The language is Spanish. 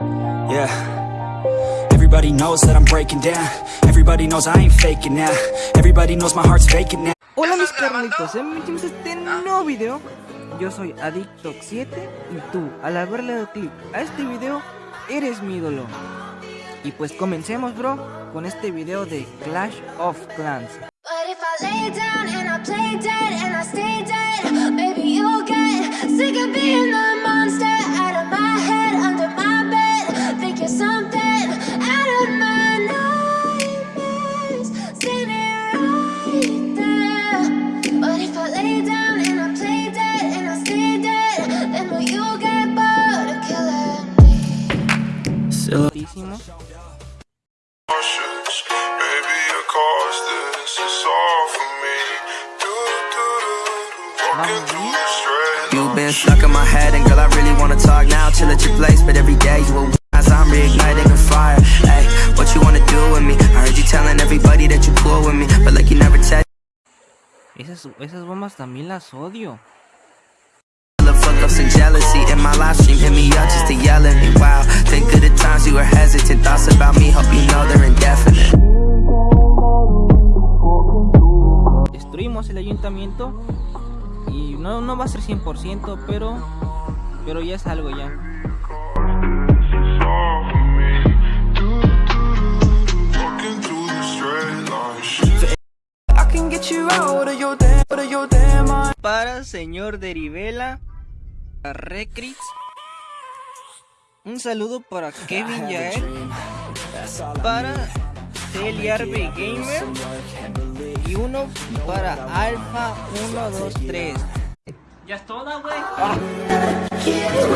Yeah. Everybody knows that I'm breaking down. Everybody knows I ain't faking now. Everybody knows my heart's vacant now. Hola mis carnitos, bienvenidos a este nuevo video Yo soy Adictox7 y tú, al haberle dado clic a este video, eres mi ídolo Y pues comencemos bro, con este video de Clash of Clans But the straight You've been stuck in my head, and girl, I really wanna talk now. Chill at your place, but every day you a as I'm reigniting a fire. Hey, what you wanna do with me? I heard you telling everybody that you cool with me, but like you never tell. Esas, esas bombas también las odio The fuck ups and jealousy in my live stream, hit me up just to yell at me. Wow, were hesitant, thoughts about me, hope you know they're indefinite. Destruimos el ayuntamiento Y no, no va a ser 100% pero Pero ya es algo ya. Para señor Derivela a Recrix Un saludo para Kevin Yael. Para Celiarbe Gamer. Y uno para Alpha 123 Ya es toda, güey. Kids